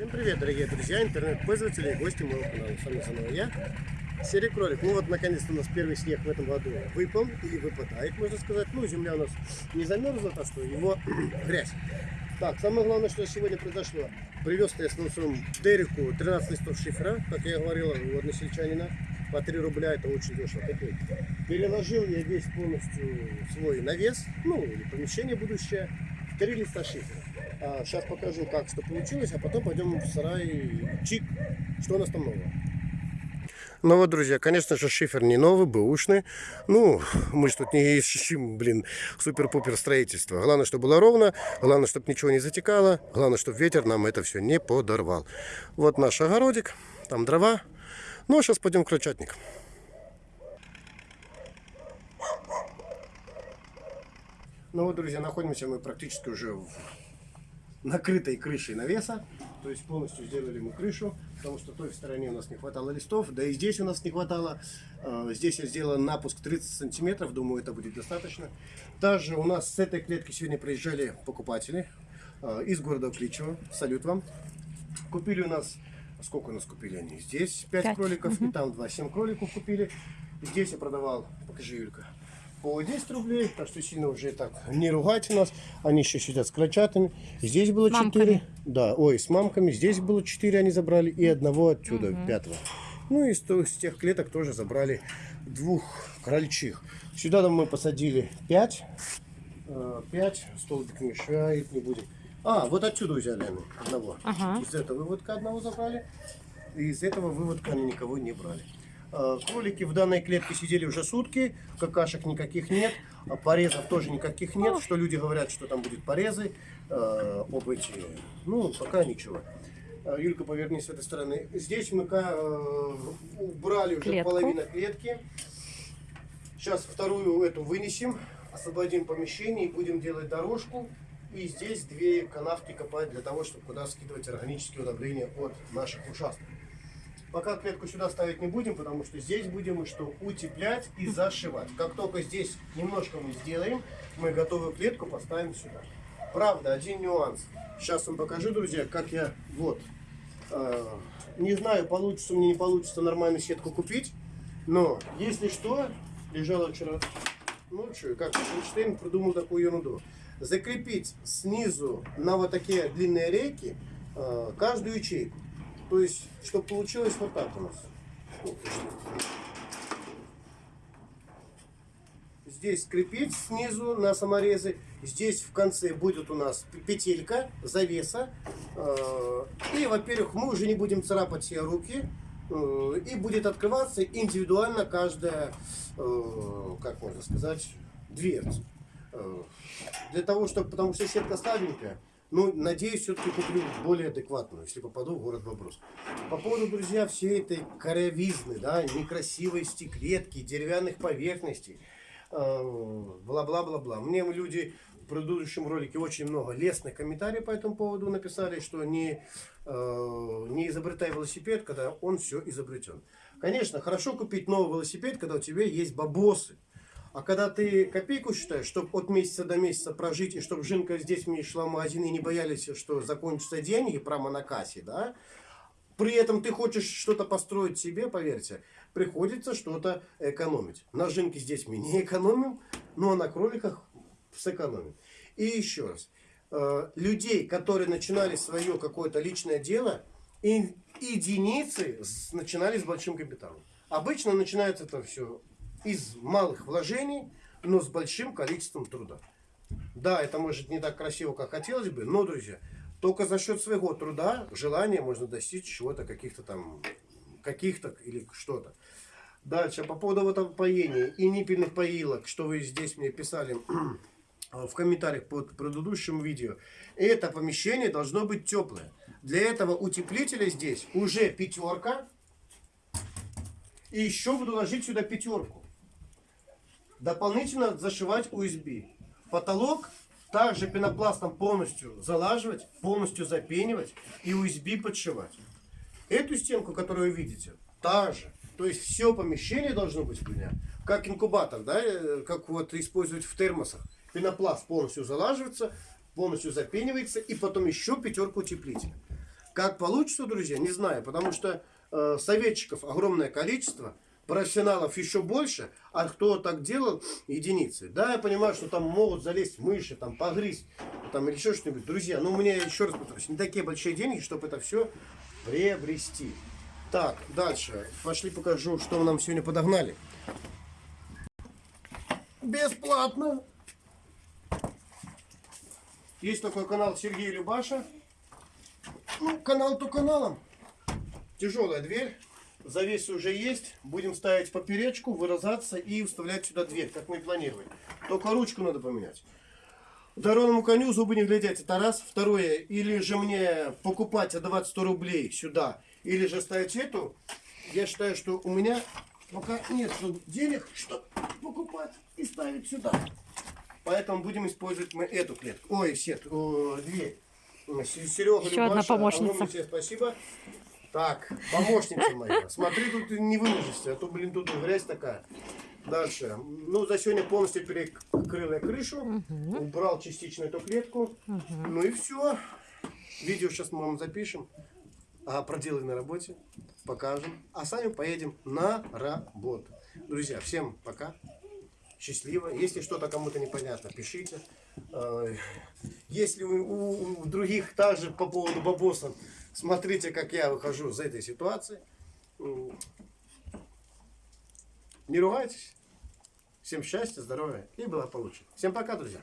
Всем привет, дорогие друзья, интернет-пользователи и гости моего канала. С вами снова я, Серый Кролик. Ну вот, наконец-то у нас первый снег в этом году выпал, или выпадает, можно сказать. Ну, земля у нас не замерзла, так что его грязь. Так, самое главное, что сегодня произошло. Привез я с Луцом Дереку 13 листов шифра, как я говорил, у односельчанина. По 3 рубля, это очень дешево. Такой. Переложил я весь полностью свой навес, ну, или помещение будущее, в 3 листа шифра. А, сейчас покажу, как что получилось, а потом пойдем в сарай чик, что у нас там нового. Ну вот, друзья, конечно же, шифер не новый, бэушный. Ну, мы же тут не ищем, блин, супер-пупер строительство. Главное, чтобы было ровно, главное, чтобы ничего не затекало, главное, чтобы ветер нам это все не подорвал. Вот наш огородик, там дрова. Ну, а сейчас пойдем к крольчатник. Ну вот, друзья, находимся мы практически уже в накрытой крышей навеса. То есть полностью сделали мы крышу, потому что той стороне у нас не хватало листов, да и здесь у нас не хватало. А, здесь я сделал напуск 30 сантиметров, думаю, это будет достаточно. Также у нас с этой клетки сегодня приезжали покупатели а, из города Кличево. Салют вам. Купили у нас, сколько у нас купили они? Здесь 5, 5. кроликов, угу. и там 2, 7 кроликов купили. Здесь я продавал, покажи, Юлька, по 10 рублей, так что сильно уже так не ругайте нас. Они еще сидят с крольчатами. Здесь было 4. Да, ой, с мамками. Здесь было 4 они забрали и одного отсюда, угу. пятого. Ну и с, тех клеток тоже забрали двух крольчих. Сюда мы посадили 5. 5 столбик мешает, не будем. А, вот отсюда взяли они одного. Ага. Из этого выводка одного забрали. И из этого выводка они никого не брали. Э, кролики в данной клетке сидели уже сутки, какашек никаких нет, а порезов тоже никаких нет, что люди говорят, что там будет порезы, э, об эти, ну, пока ничего. Э, Юлька, повернись с этой стороны. Здесь мы убрали уже Клетку. половину клетки. Сейчас вторую эту вынесем, освободим помещение и будем делать дорожку. И здесь две канавки копать для того, чтобы куда скидывать органические удобрения от наших участков. Пока клетку сюда ставить не будем, потому что здесь будем что утеплять и зашивать. Как только здесь немножко мы сделаем, мы готовую клетку поставим сюда. Правда, один нюанс. Сейчас вам покажу, друзья, как я... Вот. Э, не знаю, получится мне, не получится нормальную сетку купить. Но, если что, лежала вчера ночью, как Эйнштейн придумал такую ерунду. Закрепить снизу на вот такие длинные рейки э, каждую ячейку. То есть, чтобы получилось вот так у нас. Здесь скрепить снизу на саморезы. Здесь в конце будет у нас петелька, завеса. Э, и, во-первых, мы уже не будем царапать все руки. Э, и будет открываться индивидуально каждая, э, как можно сказать, дверца. Для того, чтобы, потому что сетка слабенькая, ну, надеюсь, все-таки куплю более адекватную, если попаду в город вопрос. По поводу, друзья, всей этой корявизны, да, некрасивости клетки, деревянных поверхностей, э, бла-бла-бла-бла. Мне люди в предыдущем ролике очень много лестных комментариев по этому поводу написали, что не, э, не изобретай велосипед, когда он все изобретен. Конечно, хорошо купить новый велосипед, когда у тебя есть бабосы. А когда ты копейку считаешь, чтобы от месяца до месяца прожить, и чтобы Жинка здесь мне шла в магазин и не боялись, что закончатся деньги прямо на кассе, да, при этом ты хочешь что-то построить себе, поверьте, приходится что-то экономить. На Жинке здесь мы не экономим, но на кроликах сэкономим. И еще раз, э, людей, которые начинали свое какое-то личное дело, единицы начинали с большим капиталом. Обычно начинается это все из малых вложений, но с большим количеством труда. Да, это может не так красиво, как хотелось бы, но, друзья, только за счет своего труда, желания можно достичь чего-то, каких-то там, каких-то или что-то. Дальше, по поводу этого поения и ниппельных поилок, что вы здесь мне писали в комментариях под предыдущим видео. Это помещение должно быть теплое. Для этого утеплителя здесь уже пятерка. И еще буду ложить сюда пятерку дополнительно зашивать USB. Потолок также пенопластом полностью залаживать, полностью запенивать и USB подшивать. Эту стенку, которую вы видите, также. То есть все помещение должно быть у меня, как инкубатор, да, э, как вот использовать в термосах. Пенопласт полностью залаживается, полностью запенивается и потом еще пятерку утеплителя. Как получится, друзья, не знаю, потому что э, советчиков огромное количество, профессионалов еще больше, а кто так делал, единицы. Да, я понимаю, что там могут залезть мыши, там погрызть, там или еще что-нибудь. Друзья, ну у меня, еще раз повторюсь, не такие большие деньги, чтобы это все приобрести. Так, дальше. Пошли покажу, что нам сегодня подогнали. Бесплатно. Есть такой канал Сергей Любаша. Ну, канал то каналом. Тяжелая дверь. Завесы уже есть. Будем ставить поперечку, вырезаться и вставлять сюда дверь, как мы и планировали. Только ручку надо поменять. Дорожному коню зубы не глядеть. Это раз. Второе. Или же мне покупать, отдавать 100 рублей сюда. Или же ставить эту. Я считаю, что у меня пока нет денег, чтобы покупать и ставить сюда. Поэтому будем использовать мы эту клетку. Ой, сет, о, дверь. Серега, Еще одна помощница. огромное тебе спасибо. Так, помощница моя. Смотри, тут не выложишься, а то, блин, тут грязь такая. Дальше. Ну, за сегодня полностью перекрыл я крышу. Убрал частично эту клетку. Ну и все. Видео сейчас мы вам запишем. А проделай на работе. Покажем. А сами поедем на работу. Друзья, всем пока. Счастливо. Если что-то кому-то непонятно, пишите. Э, Если у других также по поводу бабоса, смотрите, как я выхожу из этой ситуации. Не ругайтесь. Всем счастья, здоровья и благополучия. Всем пока, друзья.